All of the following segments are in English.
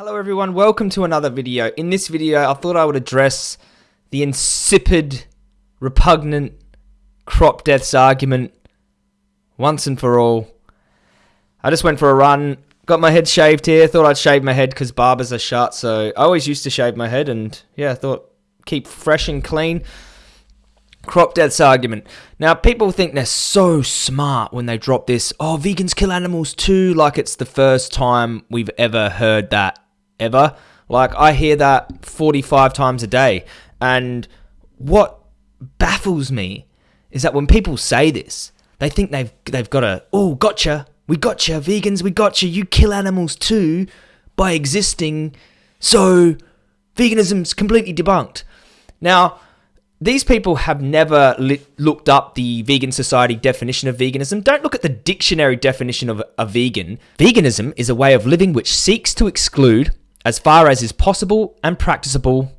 Hello everyone, welcome to another video. In this video, I thought I would address the insipid, repugnant crop deaths argument once and for all. I just went for a run, got my head shaved here, thought I'd shave my head because barbers are shut, so I always used to shave my head and yeah, I thought keep fresh and clean. Crop deaths argument. Now, people think they're so smart when they drop this, oh, vegans kill animals too, like it's the first time we've ever heard that ever. Like I hear that 45 times a day. And what baffles me is that when people say this, they think they've they've got a oh gotcha, we gotcha, vegans, we gotcha, you kill animals too by existing. So veganism's completely debunked. Now, these people have never li- looked up the Vegan Society definition of veganism. Don't look at the dictionary definition of a vegan. Veganism is a way of living which seeks to exclude as far as is possible and practicable,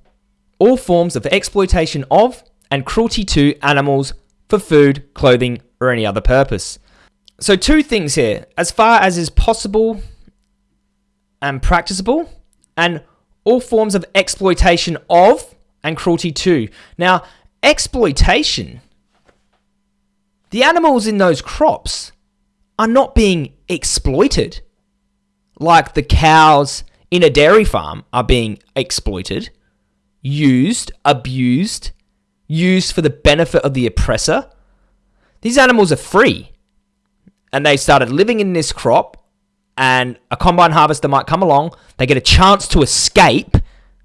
all forms of exploitation of and cruelty to animals for food, clothing, or any other purpose. So, two things here as far as is possible and practicable, and all forms of exploitation of and cruelty to. Now, exploitation, the animals in those crops are not being exploited like the cows in a dairy farm are being exploited, used, abused, used for the benefit of the oppressor. These animals are free. And they started living in this crop, and a combine harvester might come along. They get a chance to escape.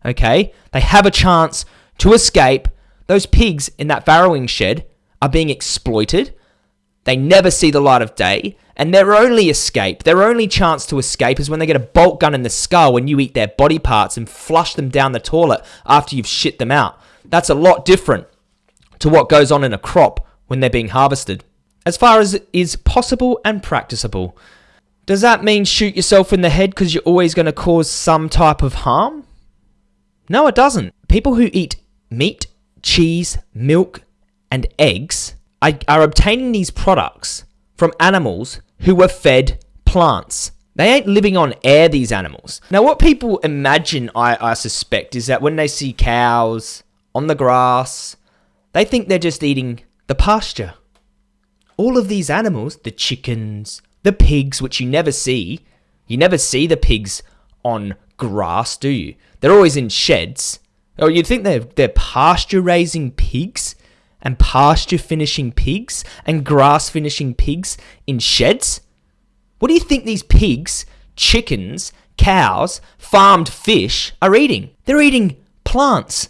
Okay? They have a chance to escape. Those pigs in that farrowing shed are being exploited. They never see the light of day. And their only escape, their only chance to escape is when they get a bolt gun in the skull when you eat their body parts and flush them down the toilet after you've shit them out. That's a lot different to what goes on in a crop when they're being harvested. As far as is possible and practicable. Does that mean shoot yourself in the head because you're always going to cause some type of harm? No, it doesn't. People who eat meat, cheese, milk, and eggs are obtaining these products from animals who were fed plants. They ain't living on air, these animals. Now, what people imagine, I, I suspect, is that when they see cows on the grass, they think they're just eating the pasture. All of these animals, the chickens, the pigs, which you never see, you never see the pigs on grass, do you? They're always in sheds. Or you'd think they're, they're pasture raising pigs and pasture finishing pigs and grass finishing pigs in sheds? What do you think these pigs, chickens, cows, farmed fish are eating? They're eating plants.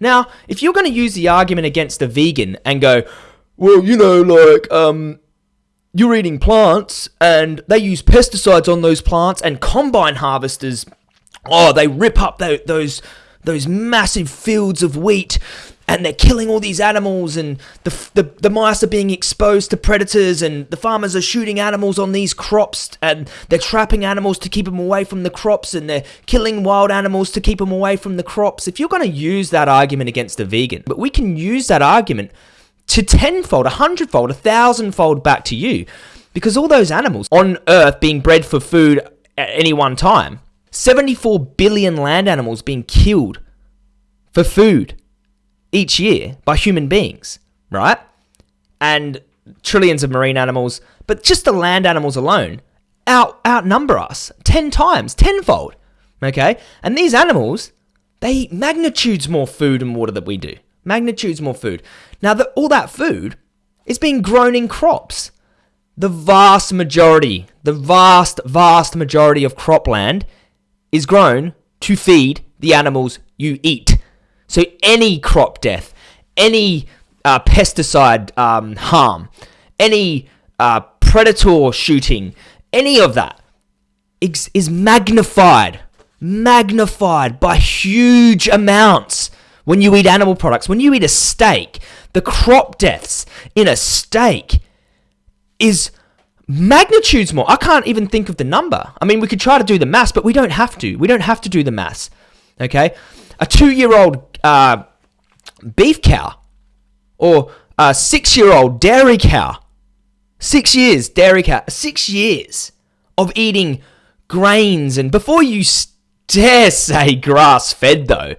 Now, if you're going to use the argument against a vegan and go, well, you know, like, um, you're eating plants and they use pesticides on those plants and combine harvesters, oh, they rip up those those massive fields of wheat and they're killing all these animals and the, the, the mice are being exposed to predators and the farmers are shooting animals on these crops and they're trapping animals to keep them away from the crops and they're killing wild animals to keep them away from the crops. If you're going to use that argument against a vegan but we can use that argument to tenfold a hundredfold a thousandfold back to you. Because all those animals on earth being bred for food at any one time 74 billion land animals being killed for food each year by human beings, right? And trillions of marine animals, but just the land animals alone out outnumber us 10 times, tenfold. Okay? And these animals, they eat magnitudes more food and water than we do. Magnitudes more food. Now, the, all that food is being grown in crops. The vast majority, the vast, vast majority of cropland is grown to feed the animals you eat. So any crop death, any uh, pesticide um, harm, any uh, predator shooting, any of that is, magnified, magnified by huge amounts when you eat animal products. When you eat a steak, the crop deaths in a steak is magnitudes more. I can't even think of the number. I mean, we could try to do the maths, but we don't have to. We don't have to do the maths. Okay? A two year old uh, beef cow or a six year old dairy cow, six years, dairy cow, six years of eating grains. And before you dare say grass fed though.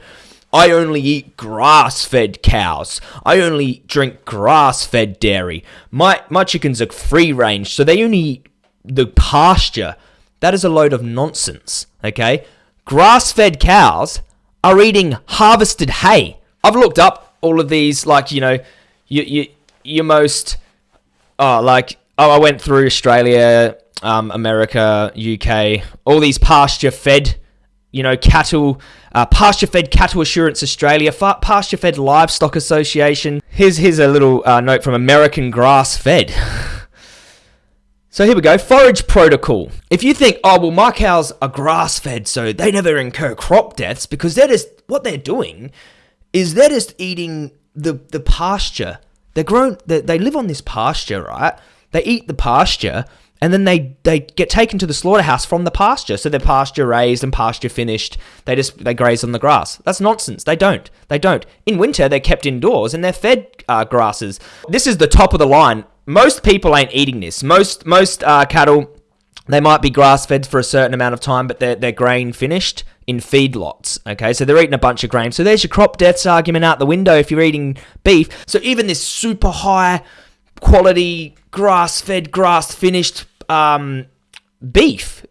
I only eat grass fed cows. I only drink grass fed dairy. My, my chickens are free range, so they only eat the pasture. That is a load of nonsense, okay? Grass fed cows are eating harvested hay. I've looked up all of these, like, you know, you, you, your most, oh, like, oh, I went through Australia, um, America, UK, all these pasture fed you know, cattle, uh, pasture fed cattle assurance Australia, pasture fed livestock association. Here's here's a little uh, note from American grass fed. so here we go, forage protocol. If you think, oh well, my cows are grass fed, so they never incur crop deaths because they're what they're doing is they're just eating the the pasture. They're grown. They, they live on this pasture, right? They eat the pasture and then they they get taken to the slaughterhouse from the pasture. So they're pasture raised and pasture finished. They just they graze on the grass. That's nonsense. They don't. They don't. In winter, they're kept indoors and they're fed uh, grasses. This is the top of the line. Most people ain't eating this. Most most uh, cattle. They might be grass fed for a certain amount of time, but they're, they're grain finished in feedlots. Okay, so they're eating a bunch of grain. So there's your crop deaths argument out the window if you're eating beef. So even this super high quality grass fed, grass finished um, beef,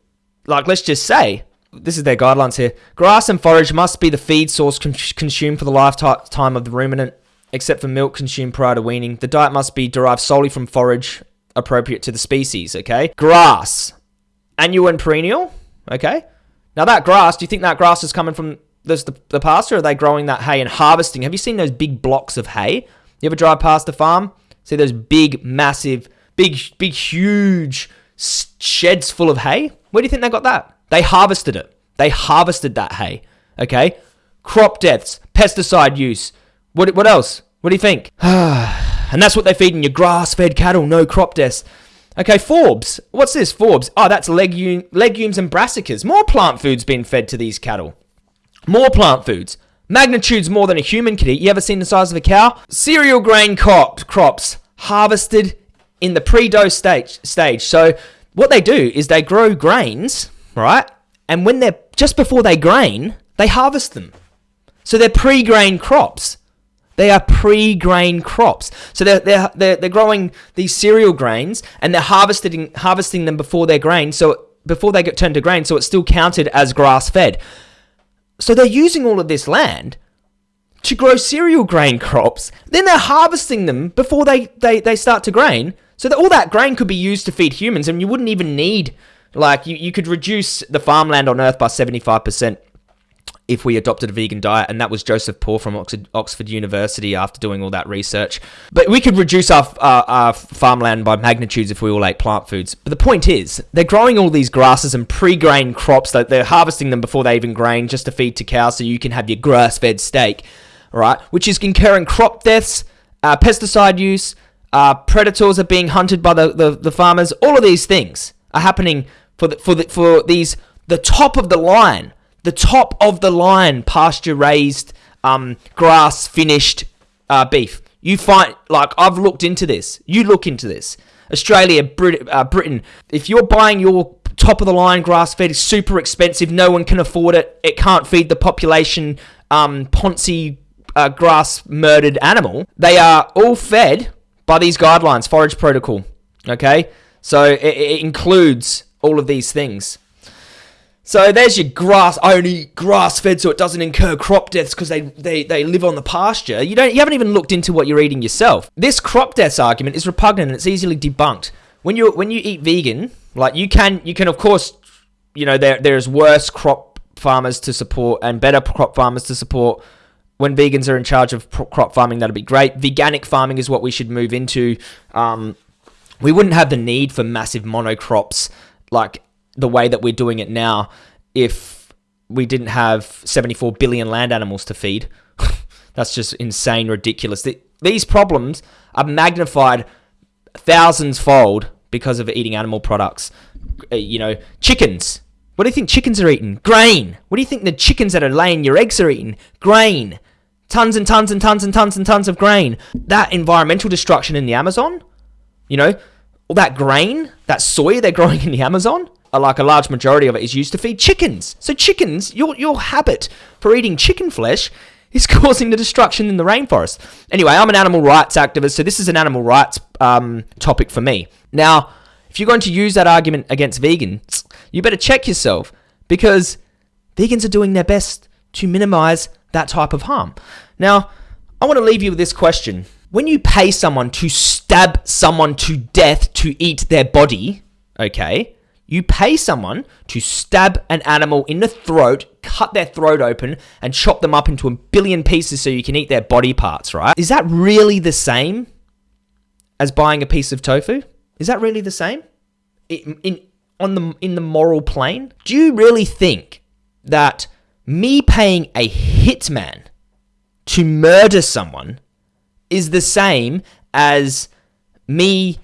like let's just say, this is their guidelines here. Grass and forage must be the feed source con- consumed for the lifetime of the ruminant, except for milk consumed prior to weaning. The diet must be derived solely from forage appropriate to the species, okay? Grass, annual and perennial, okay? Now that grass, do you think that grass is coming from the, the pasture, are they growing that hay and harvesting? Have you seen those big blocks of hay? You ever drive past a farm? See those big, massive, big, big, huge sheds full of hay. Where do you think they got that? They harvested it. They harvested that hay. Okay? Crop deaths, pesticide use. What, what else? What do you think? and that's what they're feeding your grass fed cattle, no crop deaths. Okay, forbs. What's this, forbs? Oh, that's legume, legumes and brassicas. More plant foods being fed to these cattle. More plant foods. Magnitudes more than a human could eat. You ever seen the size of a cow? Cereal grain crop, crops harvested in the pre-dose stage. Stage. So what they do is they grow grains, right? And when they're just before they grain, they harvest them. So they're pre-grain crops. They are pre-grain crops. So they're, they're, they're, they're growing these cereal grains and they're harvesting harvesting them before they're grain. So before they get turned to grain, so it's still counted as grass-fed. So they're using all of this land to grow cereal grain crops. Then they're harvesting them before they, they, they start to grain. So that all that grain could be used to feed humans, and you wouldn't even need like you, you could reduce the farmland on Earth by seventy five percent if we adopted a vegan diet, and that was Joseph Poore from Oxford, University after doing all that research. But we could reduce our, our, our, farmland by magnitudes if we all ate plant foods. But the point is, they're growing all these grasses and pre-grain crops that they're harvesting them before they even grain just to feed to cows, so you can have your grass-fed steak, right? Which is incurring crop deaths, uh, pesticide use, uh, predators are being hunted by the, the, the, farmers. All of these things are happening for the, for the, for these the top of the line, the top of the line pasture raised, um, grass finished uh, beef. You find like I've looked into this. You look into this. Australia, Brit- uh, Britain. If you're buying your top of the line grass fed, it's super expensive. No one can afford it. It can't feed the population. Um, Ponzi uh, grass murdered animal. They are all fed by these guidelines, forage protocol. Okay, so it, it includes all of these things. So there's your grass only grass fed, so it doesn't incur crop deaths because they, they, they live on the pasture. You don't you haven't even looked into what you're eating yourself. This crop deaths argument is repugnant and it's easily debunked. When you when you eat vegan, like you can you can of course, you know there there's worse crop farmers to support and better crop farmers to support when vegans are in charge of crop farming, that'd be great. Veganic farming is what we should move into. Um, we wouldn't have the need for massive monocrops like the way that we're doing it now if we didn't have 74 billion land animals to feed. That's just insane, ridiculous. These problems are magnified thousands fold because of eating animal products. Uh, you know, chickens. What do you think chickens are eating? Grain. What do you think the chickens that are laying your eggs are eating? Grain tons and tons and tons and tons and tons of grain. That environmental destruction in the Amazon, you know, all that grain, that soy they're growing in the Amazon, like a large majority of it is used to feed chickens. So chickens, your your habit for eating chicken flesh is causing the destruction in the rainforest. Anyway, I'm an animal rights activist, so this is an animal rights um, topic for me. Now, if you're going to use that argument against vegans, you better check yourself because vegans are doing their best to minimize that type of harm. Now, I want to leave you with this question. When you pay someone to stab someone to death to eat their body, okay, you pay someone to stab an animal in the throat, cut their throat open, and chop them up into a billion pieces so you can eat their body parts, right? Is that really the same as buying a piece of tofu? Is that really the same? In, in on the in the moral plane? Do you really think that me paying a hitman to murder someone is the same as me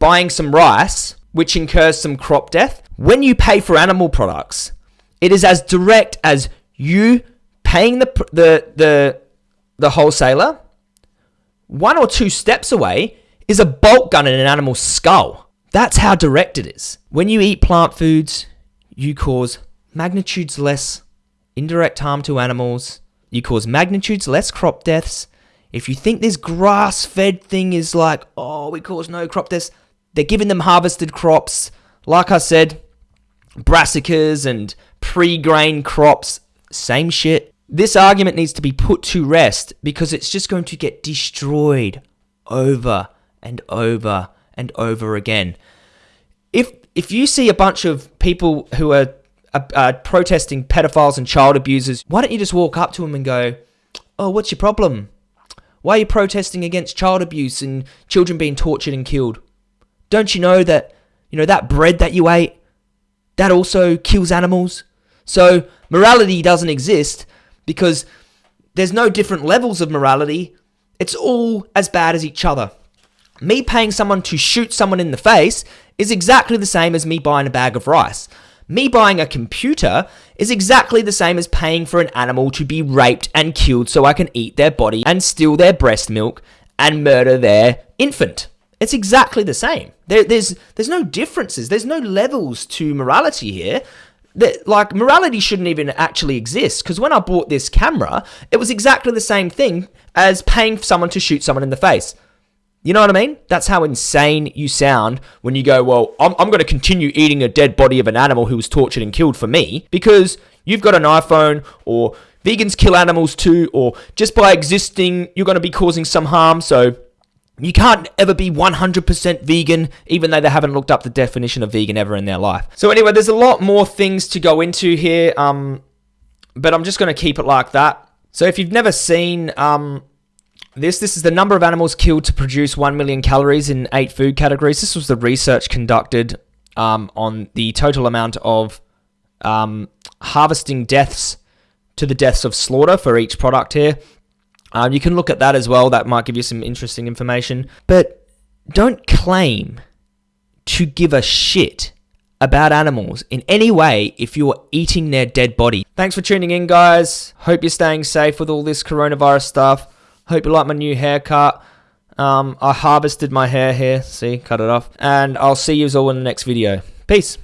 buying some rice, which incurs some crop death. When you pay for animal products, it is as direct as you paying the the the the wholesaler. One or two steps away is a bolt gun in an animal's skull. That's how direct it is. When you eat plant foods, you cause magnitudes less indirect harm to animals. You cause magnitudes less crop deaths. If you think this grass fed thing is like, oh, we cause no crop deaths, they're giving them harvested crops. Like I said, brassicas and pre grain crops, same shit. This argument needs to be put to rest because it's just going to get destroyed over and over and over again. If if you see a bunch of people who are protesting pedophiles and child abusers, why don't you just walk up to them and go, "Oh, what's your problem? Why are you protesting against child abuse and children being tortured and killed? Don't you know that you know that bread that you ate that also kills animals? So morality doesn't exist because there's no different levels of morality. It's all as bad as each other. Me paying someone to shoot someone in the face is exactly the same as me buying a bag of rice. Me buying a computer is exactly the same as paying for an animal to be raped and killed so I can eat their body and steal their breast milk and murder their infant. It's exactly the same. There, there's there's no differences. There's no levels to morality here. That, like morality shouldn't even actually exist because when I bought this camera, it was exactly the same thing as paying for someone to shoot someone in the face. You know what I mean? That's how insane you sound when you go, well, I'm, I'm going to continue eating a dead body of an animal who was tortured and killed for me because you've got an iPhone or vegans kill animals too, or just by existing, you're going to be causing some harm. So you can't ever be 100% vegan, even though they haven't looked up the definition of vegan ever in their life. So anyway, there's a lot more things to go into here, um, but I'm just going to keep it like that. So if you've never seen um, this. This is the number of animals killed to produce 1 million calories in eight food categories. This was the research conducted um, on the total amount of um, harvesting deaths to the deaths of slaughter for each product here. Um, you can look at that as well. That might give you some interesting information. But don't claim to give a shit about animals in any way if you're eating their dead body. Thanks for tuning in, guys. Hope you're staying safe with all this coronavirus stuff. Hope you like my new haircut. Um, I harvested my hair here. See, cut it off. And I'll see you all in the next video. Peace.